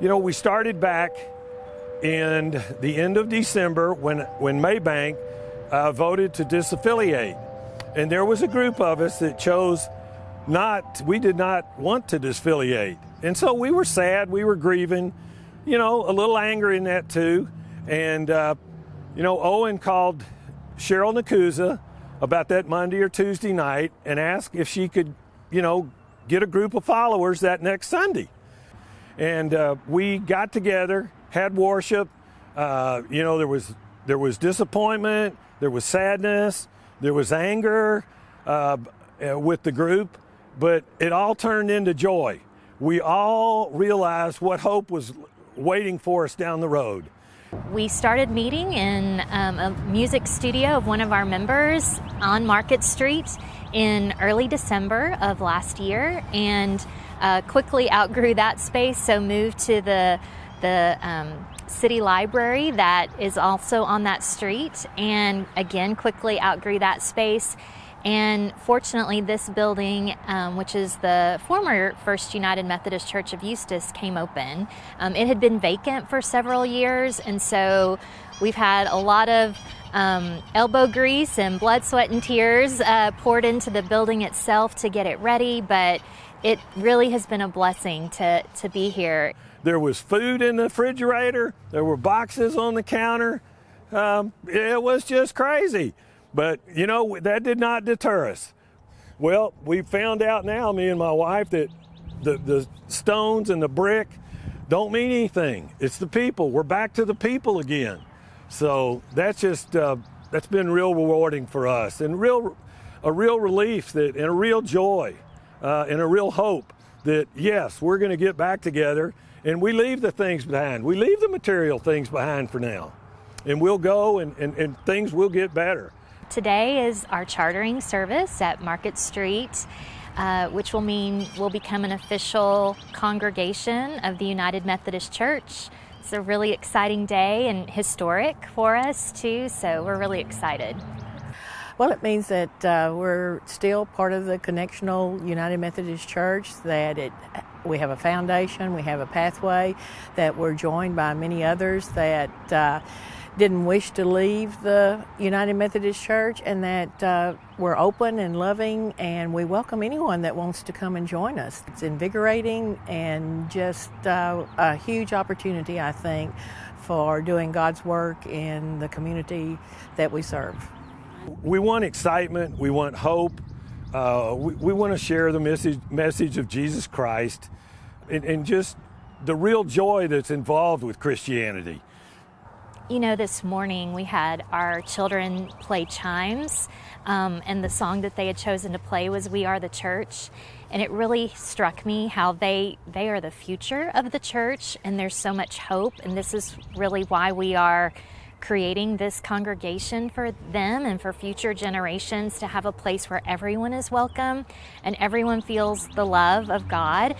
You know, we started back in the end of December when, when Maybank uh, voted to disaffiliate. And there was a group of us that chose not, we did not want to disaffiliate. And so we were sad, we were grieving, you know, a little anger in that too. And, uh, you know, Owen called Cheryl Nakuza about that Monday or Tuesday night and asked if she could, you know, get a group of followers that next Sunday. And uh, we got together, had worship. Uh, you know, there was there was disappointment, there was sadness, there was anger uh, with the group, but it all turned into joy. We all realized what hope was waiting for us down the road. We started meeting in um, a music studio of one of our members on Market Street in early December of last year and uh, quickly outgrew that space, so moved to the, the um, city library that is also on that street and again quickly outgrew that space and fortunately, this building, um, which is the former First United Methodist Church of Eustis, came open. Um, it had been vacant for several years, and so we've had a lot of um, elbow grease and blood, sweat, and tears uh, poured into the building itself to get it ready, but it really has been a blessing to, to be here. There was food in the refrigerator, there were boxes on the counter. Um, it was just crazy. But, you know, that did not deter us. Well, we found out now, me and my wife, that the, the stones and the brick don't mean anything. It's the people. We're back to the people again. So that's just, uh, that's been real rewarding for us and real, a real relief that, and a real joy uh, and a real hope that, yes, we're going to get back together and we leave the things behind. We leave the material things behind for now. And we'll go and, and, and things will get better. Today is our chartering service at Market Street. Uh, which will mean we'll become an official congregation of the United Methodist Church. It's a really exciting day and historic for us too, so we're really excited. Well, it means that uh, we're still part of the Connectional United Methodist Church, that it, we have a foundation, we have a pathway, that we're joined by many others that uh, didn't wish to leave the United Methodist Church and that uh, we're open and loving and we welcome anyone that wants to come and join us. It's invigorating and just uh, a huge opportunity, I think, for doing God's work in the community that we serve. We want excitement, we want hope, uh, we, we want to share the message, message of Jesus Christ and, and just the real joy that's involved with Christianity. You know, this morning we had our children play chimes, um, and the song that they had chosen to play was "We Are the Church," and it really struck me how they they are the future of the church, and there's so much hope, and this is really why we are creating this congregation for them and for future generations to have a place where everyone is welcome and everyone feels the love of God.